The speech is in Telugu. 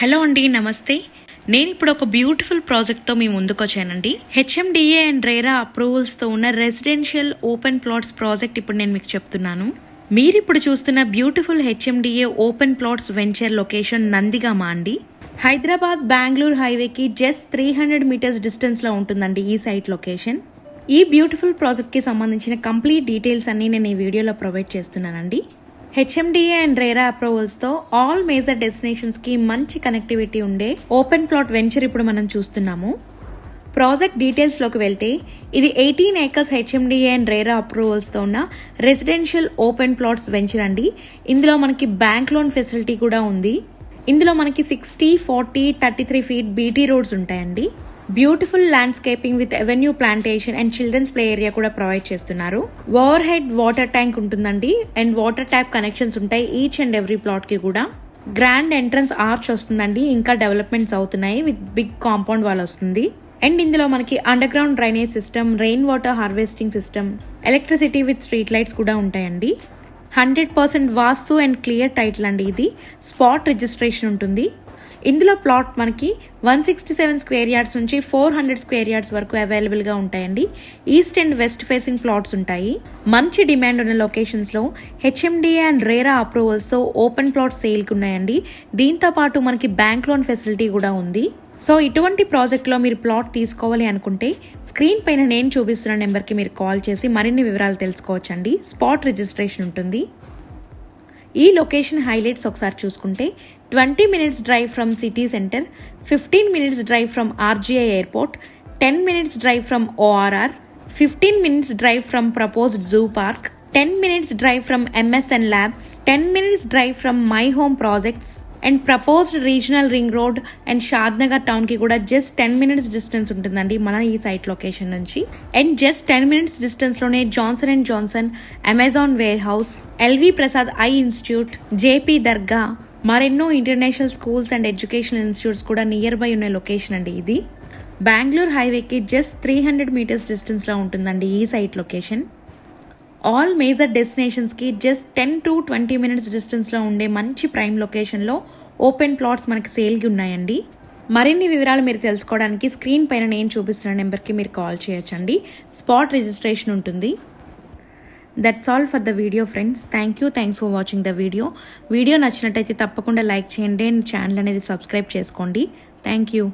హలో అండి నమస్తే. నేను ఇప్పుడు ఒక బ్యూటిఫుల్ ప్రాజెక్ట్తో మీ ముందుకు వచ్చానండి. హెచ్ఎండిఏ అండ్ రేరా అప్రూవల్స్తో ఉన్న రెసిడెన్షియల్ ఓపెన్ ప్లాట్స్ ప్రాజెక్ట్ ఇప్పుడు నేను మీకు చెప్తున్నాను. మీరు ఇప్పుడు చూస్తున్న beautiful HMDA open plots venture location Nandigama అండి? హైదరాబాద్ బెంగళూరు హైవేకి జస్ట్ త్రీ హండ్రెడ్ మీటర్స్ డిస్టెన్స్లో ఉంటుందండి ఈ సైట్ లొకేషన్. ఈ బ్యూటిఫుల్ ప్రాజెక్ట్కి సంబంధించిన కంప్లీట్ డీటెయిల్స్ అన్నీ నేను ఈ వీడియోలో ప్రొవైడ్ చేస్తున్నానండి. హెచ్ఎండిఏ అండ్ రేరా అప్రూవల్స్తో ఆల్ మేజర్ డెస్టినేషన్స్కి మంచి కనెక్టివిటీ ఉండే ఓపెన్ ప్లాట్ వెంచర్ ఇప్పుడు మనం చూస్తున్నాము. ప్రాజెక్ట్ డీటెయిల్స్లోకి వెళ్తే ఇది eighteen acres HMDA and RERA అప్రూవల్స్తో ఉన్న రెసిడెన్షియల్ ఓపెన్ ప్లాట్స్ వెంచర్ అండి. ఇందులో మనకి బ్యాంక్ లోన్ ఫెసిలిటీ కూడా ఉంది. ఇందులో మనకి sixty forty thirty three feet BT roads ఉంటాయండి. Beautiful landscaping with avenue plantation and children's play area కూడా ప్రొవైడ్ చేస్తున్నారు. ఓవర్ హెడ్ వాటర్ ట్యాంక్ ఉంటుందండి. అండ్ వాటర్ ట్యాప్ కనెక్షన్స్ ఉంటాయి ఈచ్ అండ్ ఎవ్రీ ప్లాట్కి కూడా. గ్రాండ్ ఎంట్రన్స్ ఆర్చ్ వస్తుందండి. ఇంకా డెవలప్మెంట్స్ అవుతున్నాయి. విత్ బిగ్ కాంపౌండ్ వాల్ వస్తుంది. అండ్ ఇందులో మనకి underground drainage system rain water harvesting system electricity with street lights కూడా ఉంటాయండి. Hundred percent vastu and clear title అండి ఇది. స్పాట్ రిజిస్ట్రేషన్ ఉంటుంది. ఇందులో ప్లాట్ మనకి one sixty seven square yards నుంచి ఫోర్ హండ్రెడ్ స్క్వేర్ యార్డ్స్ వరకు అవైలబుల్గా ఉంటాయండి. East and west facing plots ఉంటాయి. మంచి డిమాండ్ ఉన్న లొకేషన్స్లో హెచ్ఎండిఏ అండ్ రేరా అప్రూవల్స్తో ఓపెన్ ప్లాట్ సేల్కి ఉన్నాయండి. దీంతో పాటు మనకి బ్యాంక్ లోన్ ఫెసిలిటీ కూడా ఉంది. సో ఇటువంటి ప్రాజెక్ట్లో మీరు ప్లాట్ తీసుకోవాలి అనుకుంటే స్క్రీన్ పైన నేను చూపిస్తున్న నెంబర్కి మీరు కాల్ చేసి మరిన్ని వివరాలు తెలుసుకోవచ్చండి. స్పాట్ రిజిస్ట్రేషన్ ఉంటుంది. ఈ లొకేషన్ హైలైట్స్ ఒకసారి చూసుకుంటే twenty minutes drive from city centre fifteen minutes drive from RGI airport ten minutes drive from ORR fifteen minutes drive from proposed zoo park ten minutes drive from MSN labs ten minutes drive from my home projects and proposed regional ring road and Shadnagar టౌన్కి కూడా జస్ట్ టెన్ మినిట్స్ డిస్టెన్స్ ఉంటుందండి మన ఈ సైట్ లొకేషన్ నుంచి. And just ten minutes డిస్టెన్స్లోనే Johnson and Johnson Amazon ware house LV Prasad eye institute JP Dargah మరెన్నో international schools and educational institutes కూడా నియర్ బై ఉన్న లొకేషన్ అండి ఇది. బెంగళూరు హైవేకి జస్ట్ త్రీ హండ్రెడ్ మీటర్స్ డిస్టెన్స్లో ఉంటుందండి ఈ site location all major డెస్టినేషన్స్కి just ten to twenty minutes డిస్టెన్స్లో ఉండే మంచి ప్రైమ్ లొకేషన్లో ఓపెన్ ప్లాట్స్ మనకి సేల్కి ఉన్నాయండి. మరిన్ని వివరాలు మీరు తెలుసుకోవడానికి స్క్రీన్ పైన నేను చూపిస్తున్న నెంబర్కి మీరు కాల్ చేయొచ్చండి. స్పాట్ రిజిస్ట్రేషన్ ఉంటుంది. That's all for the video friends thank you thanks for watching the video video నచ్చినట్టయితే తప్పకుండా లైక్ చేయండి. అండ్ ఛానల్ అనేది సబ్స్క్రైబ్ చేసుకోండి. Thank you